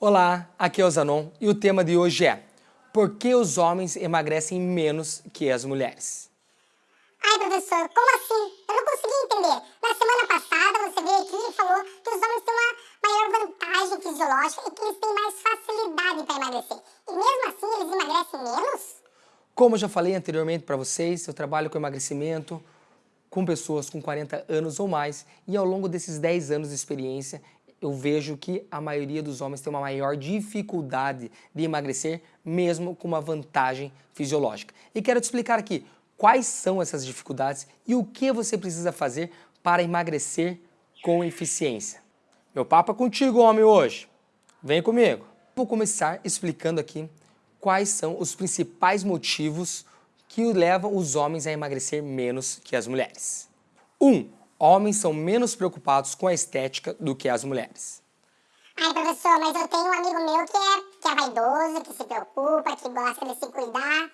Olá, aqui é o Zanon e o tema de hoje é Por que os homens emagrecem menos que as mulheres? Ai, professor, como assim? Eu não consegui entender. Na semana passada você veio aqui e falou que os homens têm uma maior vantagem fisiológica e que eles têm mais facilidade para emagrecer. E mesmo assim eles emagrecem menos? Como eu já falei anteriormente para vocês, eu trabalho com emagrecimento com pessoas com 40 anos ou mais e ao longo desses 10 anos de experiência eu vejo que a maioria dos homens tem uma maior dificuldade de emagrecer, mesmo com uma vantagem fisiológica. E quero te explicar aqui quais são essas dificuldades e o que você precisa fazer para emagrecer com eficiência. Meu papo é contigo, homem, hoje. Vem comigo. Vou começar explicando aqui quais são os principais motivos que levam os homens a emagrecer menos que as mulheres. 1. Um, homens são menos preocupados com a estética do que as mulheres. Ai, professor, mas eu tenho um amigo meu que é, que é vaidoso, que se preocupa, que gosta de se cuidar.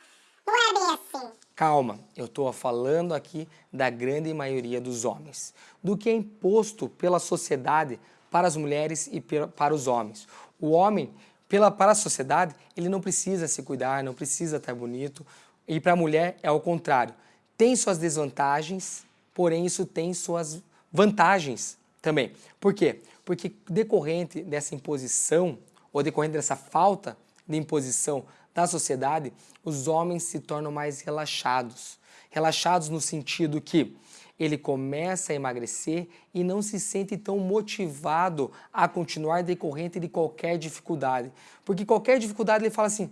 Não é bem assim. Calma, eu estou falando aqui da grande maioria dos homens, do que é imposto pela sociedade para as mulheres e para os homens. O homem, pela, para a sociedade, ele não precisa se cuidar, não precisa estar bonito, e para a mulher é o contrário. Tem suas desvantagens, porém isso tem suas vantagens também. Por quê? Porque decorrente dessa imposição, ou decorrente dessa falta de imposição da sociedade, os homens se tornam mais relaxados. Relaxados no sentido que ele começa a emagrecer e não se sente tão motivado a continuar decorrente de qualquer dificuldade. Porque qualquer dificuldade ele fala assim...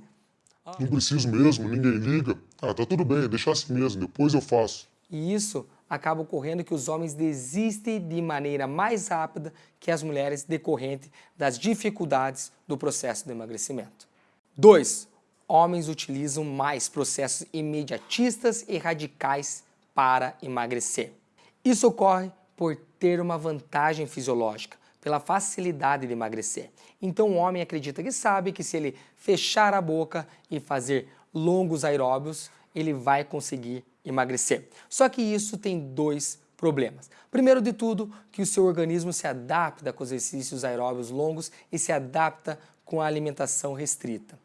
Não preciso mesmo, ninguém liga. Ah, tá tudo bem, deixa assim mesmo, depois eu faço. E isso acaba ocorrendo que os homens desistem de maneira mais rápida que as mulheres decorrente das dificuldades do processo de emagrecimento. 2. Homens utilizam mais processos imediatistas e radicais para emagrecer. Isso ocorre por ter uma vantagem fisiológica, pela facilidade de emagrecer. Então o homem acredita que sabe que se ele fechar a boca e fazer longos aeróbios, ele vai conseguir emagrecer. Só que isso tem dois problemas. Primeiro de tudo, que o seu organismo se adapta com os exercícios aeróbios longos e se adapta com a alimentação restrita.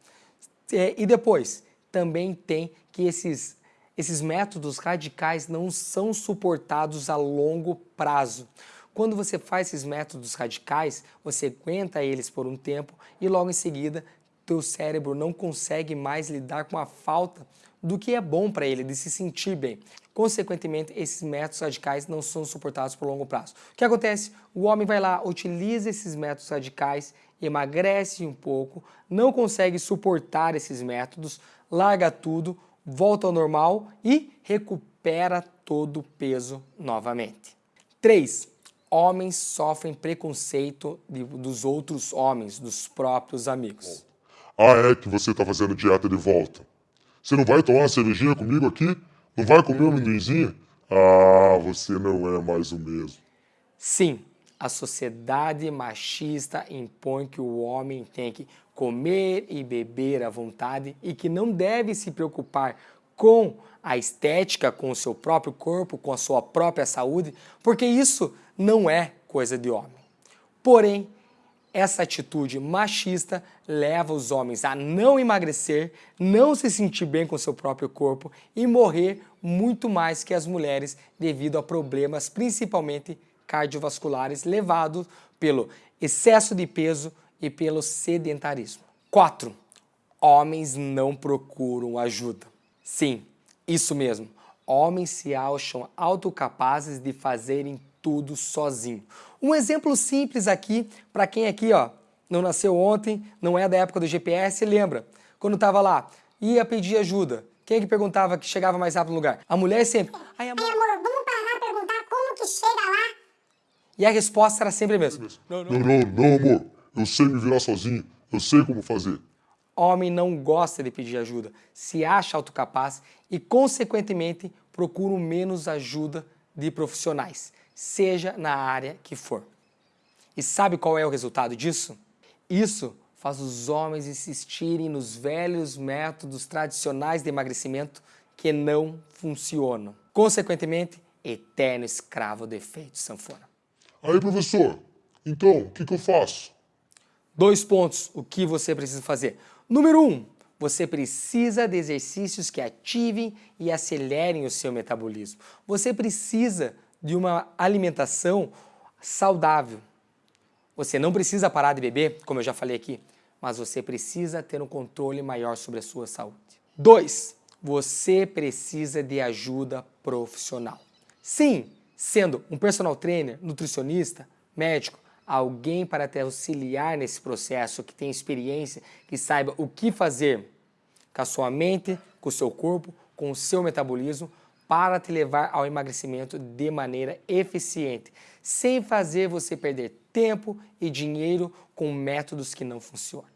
É, e depois, também tem que esses, esses métodos radicais não são suportados a longo prazo. Quando você faz esses métodos radicais, você aguenta eles por um tempo e logo em seguida teu cérebro não consegue mais lidar com a falta do que é bom para ele, de se sentir bem. Consequentemente, esses métodos radicais não são suportados por longo prazo. O que acontece? O homem vai lá, utiliza esses métodos radicais, emagrece um pouco, não consegue suportar esses métodos, larga tudo, volta ao normal e recupera todo o peso novamente. 3. Homens sofrem preconceito de, dos outros homens, dos próprios amigos. Ah, é que você está fazendo dieta de volta. Você não vai tomar uma cervejinha comigo aqui? Não vai comer um amendoinzinho? Ah, você não é mais o mesmo. Sim, a sociedade machista impõe que o homem tem que comer e beber à vontade e que não deve se preocupar com a estética, com o seu próprio corpo, com a sua própria saúde, porque isso não é coisa de homem. Porém, essa atitude machista leva os homens a não emagrecer, não se sentir bem com seu próprio corpo e morrer muito mais que as mulheres devido a problemas principalmente cardiovasculares levados pelo excesso de peso e pelo sedentarismo. 4. Homens não procuram ajuda. Sim, isso mesmo. Homens se acham autocapazes de fazerem tudo sozinho. Um exemplo simples aqui, para quem aqui ó, não nasceu ontem, não é da época do GPS, lembra? Quando estava lá, ia pedir ajuda. Quem é que perguntava que chegava mais rápido no lugar? A mulher sempre. Ai, amor, Ai, amor vamos parar e perguntar como que chega lá? E a resposta era sempre a mesma. Não, não, não, não, amor. Eu sei me virar sozinho. Eu sei como fazer. Homem não gosta de pedir ajuda, se acha autocapaz e, consequentemente, procura menos ajuda de profissionais seja na área que for. E sabe qual é o resultado disso? Isso faz os homens insistirem nos velhos métodos tradicionais de emagrecimento que não funcionam. Consequentemente, eterno escravo do efeito sanfona. Aí, professor, então, o que, que eu faço? Dois pontos, o que você precisa fazer. Número um, você precisa de exercícios que ativem e acelerem o seu metabolismo. Você precisa de uma alimentação saudável. Você não precisa parar de beber, como eu já falei aqui, mas você precisa ter um controle maior sobre a sua saúde. Dois, você precisa de ajuda profissional. Sim, sendo um personal trainer, nutricionista, médico, alguém para te auxiliar nesse processo, que tem experiência, que saiba o que fazer com a sua mente, com o seu corpo, com o seu metabolismo, para te levar ao emagrecimento de maneira eficiente, sem fazer você perder tempo e dinheiro com métodos que não funcionam.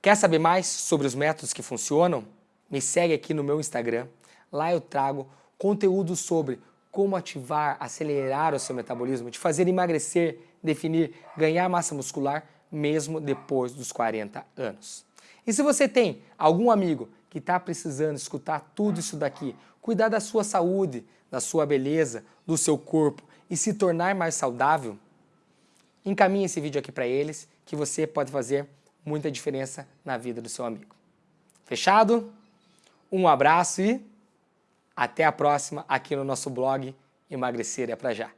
Quer saber mais sobre os métodos que funcionam? Me segue aqui no meu Instagram. Lá eu trago conteúdo sobre como ativar, acelerar o seu metabolismo, te fazer emagrecer, definir, ganhar massa muscular mesmo depois dos 40 anos. E se você tem algum amigo que está precisando escutar tudo isso daqui, cuidar da sua saúde, da sua beleza, do seu corpo e se tornar mais saudável, encaminhe esse vídeo aqui para eles que você pode fazer muita diferença na vida do seu amigo. Fechado? Um abraço e até a próxima aqui no nosso blog Emagrecer é pra já.